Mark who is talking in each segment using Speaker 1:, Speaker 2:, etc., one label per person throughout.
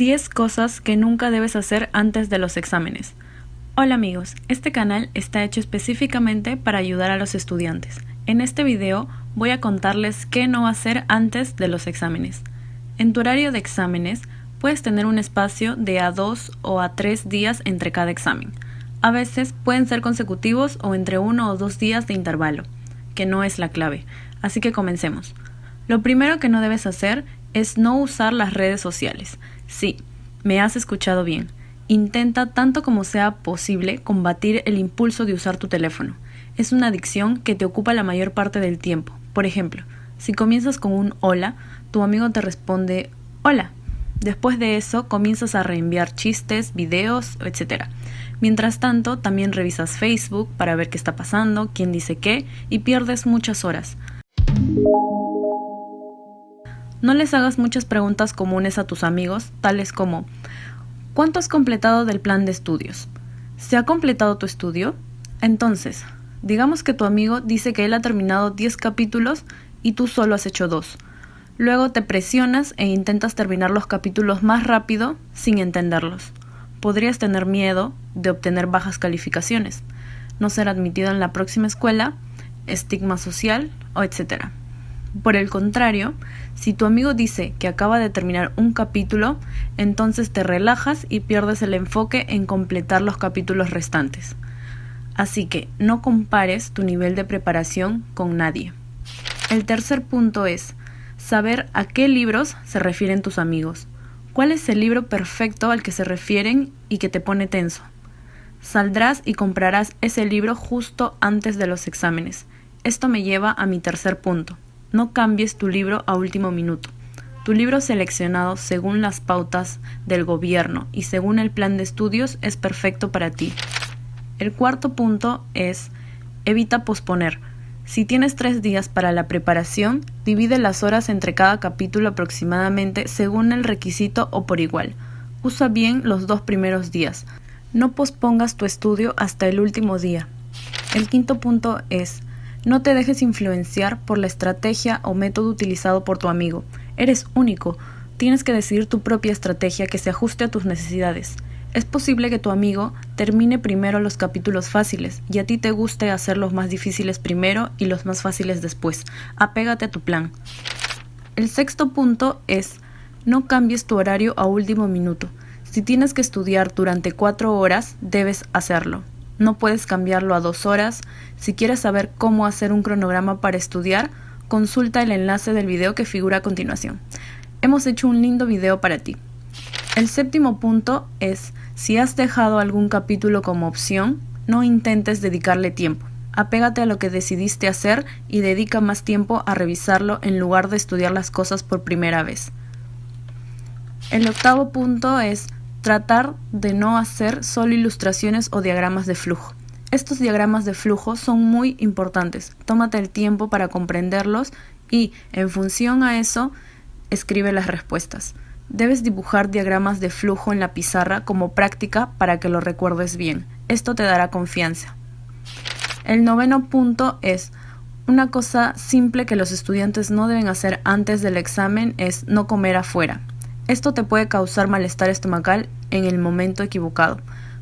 Speaker 1: 10 cosas que nunca debes hacer antes de los exámenes. Hola amigos, este canal está hecho específicamente para ayudar a los estudiantes. En este video voy a contarles qué no hacer antes de los exámenes. En tu horario de exámenes puedes tener un espacio de a 2 o a 3 días entre cada examen. A veces pueden ser consecutivos o entre uno o dos días de intervalo, que no es la clave. Así que comencemos. Lo primero que no debes hacer es no usar las redes sociales. Sí, me has escuchado bien. Intenta tanto como sea posible combatir el impulso de usar tu teléfono. Es una adicción que te ocupa la mayor parte del tiempo. Por ejemplo, si comienzas con un hola, tu amigo te responde hola. Después de eso comienzas a reenviar chistes, videos, etc. Mientras tanto, también revisas Facebook para ver qué está pasando, quién dice qué, y pierdes muchas horas. No les hagas muchas preguntas comunes a tus amigos, tales como ¿Cuánto has completado del plan de estudios? ¿Se ha completado tu estudio? Entonces, digamos que tu amigo dice que él ha terminado 10 capítulos y tú solo has hecho 2. Luego te presionas e intentas terminar los capítulos más rápido sin entenderlos. Podrías tener miedo de obtener bajas calificaciones, no ser admitido en la próxima escuela, estigma social o etcétera. Por el contrario, si tu amigo dice que acaba de terminar un capítulo, entonces te relajas y pierdes el enfoque en completar los capítulos restantes. Así que no compares tu nivel de preparación con nadie. El tercer punto es saber a qué libros se refieren tus amigos. ¿Cuál es el libro perfecto al que se refieren y que te pone tenso? Saldrás y comprarás ese libro justo antes de los exámenes. Esto me lleva a mi tercer punto. No cambies tu libro a último minuto. Tu libro seleccionado según las pautas del gobierno y según el plan de estudios es perfecto para ti. El cuarto punto es evita posponer. Si tienes tres días para la preparación, divide las horas entre cada capítulo aproximadamente según el requisito o por igual. Usa bien los dos primeros días. No pospongas tu estudio hasta el último día. El quinto punto es no te dejes influenciar por la estrategia o método utilizado por tu amigo. Eres único. Tienes que decidir tu propia estrategia que se ajuste a tus necesidades. Es posible que tu amigo termine primero los capítulos fáciles y a ti te guste hacer los más difíciles primero y los más fáciles después. Apégate a tu plan. El sexto punto es no cambies tu horario a último minuto. Si tienes que estudiar durante cuatro horas, debes hacerlo no puedes cambiarlo a dos horas. Si quieres saber cómo hacer un cronograma para estudiar, consulta el enlace del video que figura a continuación. Hemos hecho un lindo video para ti. El séptimo punto es, si has dejado algún capítulo como opción, no intentes dedicarle tiempo. Apégate a lo que decidiste hacer y dedica más tiempo a revisarlo en lugar de estudiar las cosas por primera vez. El octavo punto es tratar de no hacer solo ilustraciones o diagramas de flujo. Estos diagramas de flujo son muy importantes. Tómate el tiempo para comprenderlos y, en función a eso, escribe las respuestas. Debes dibujar diagramas de flujo en la pizarra como práctica para que lo recuerdes bien. Esto te dará confianza. El noveno punto es una cosa simple que los estudiantes no deben hacer antes del examen es no comer afuera. Esto te puede causar malestar estomacal en el momento equivocado.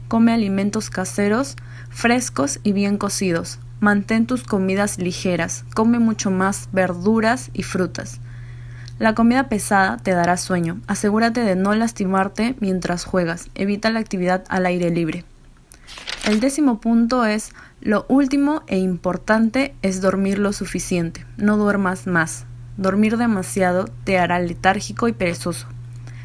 Speaker 1: Come alimentos caseros, frescos y bien cocidos. Mantén tus comidas ligeras. Come mucho más verduras y frutas. La comida pesada te dará sueño. Asegúrate de no lastimarte mientras juegas. Evita la actividad al aire libre. El décimo punto es, lo último e importante es dormir lo suficiente. No duermas más. Dormir demasiado te hará letárgico y perezoso.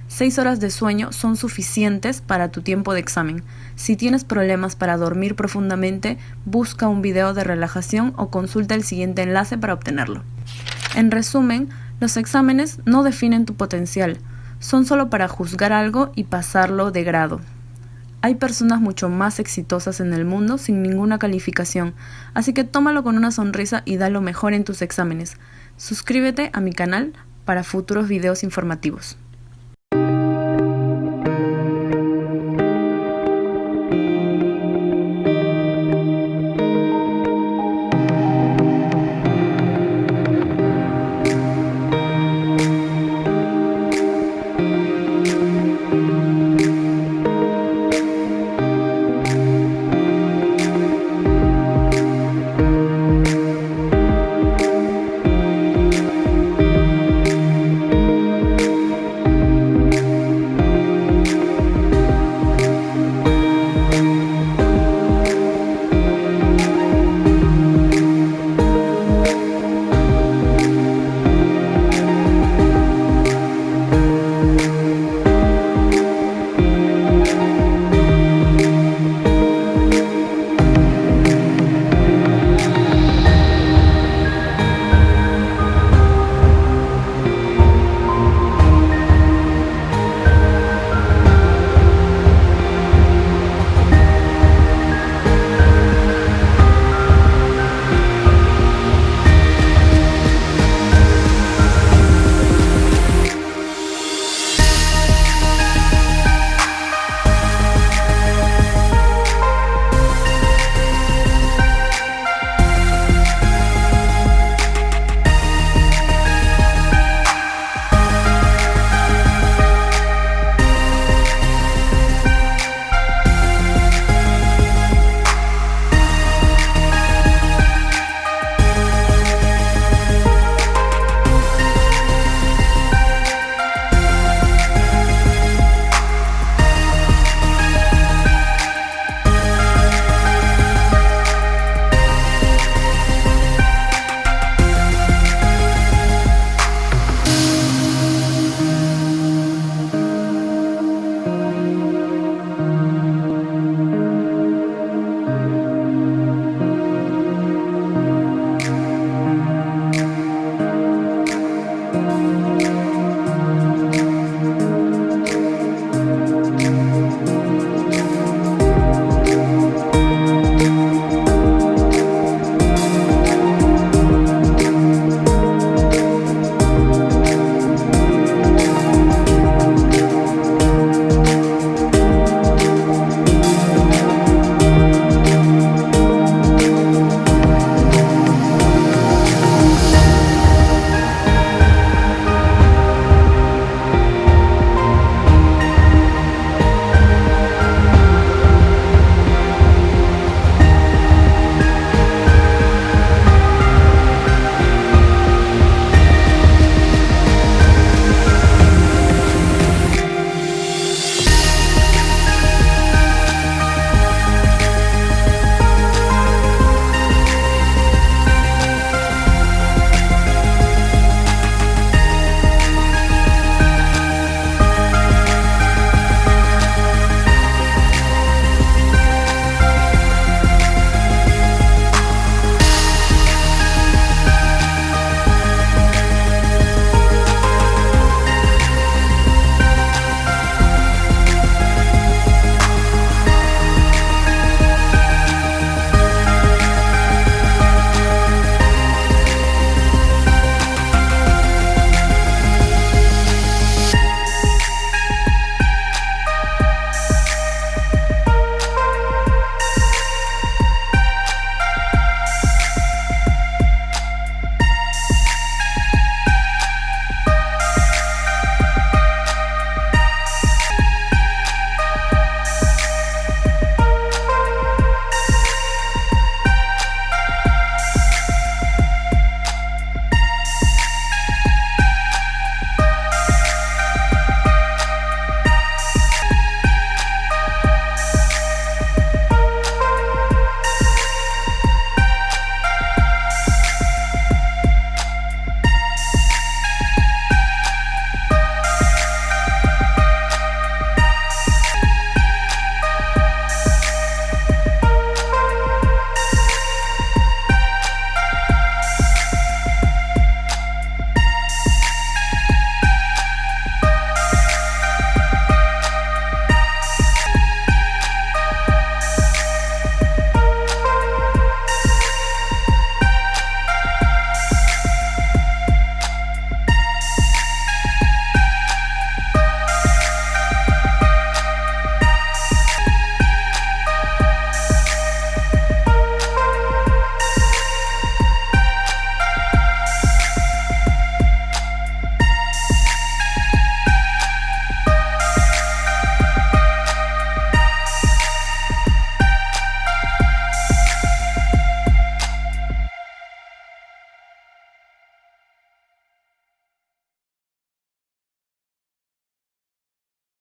Speaker 1: Seis horas de sueño son suficientes para tu tiempo de examen. Si tienes problemas para dormir profundamente, busca un video de relajación o consulta el siguiente enlace para obtenerlo. En resumen, los exámenes no definen tu potencial, son solo para juzgar algo y pasarlo de grado. Hay personas mucho más exitosas en el mundo sin ninguna calificación, así que tómalo con una sonrisa y da lo mejor en tus exámenes. Suscríbete a mi canal para futuros videos informativos.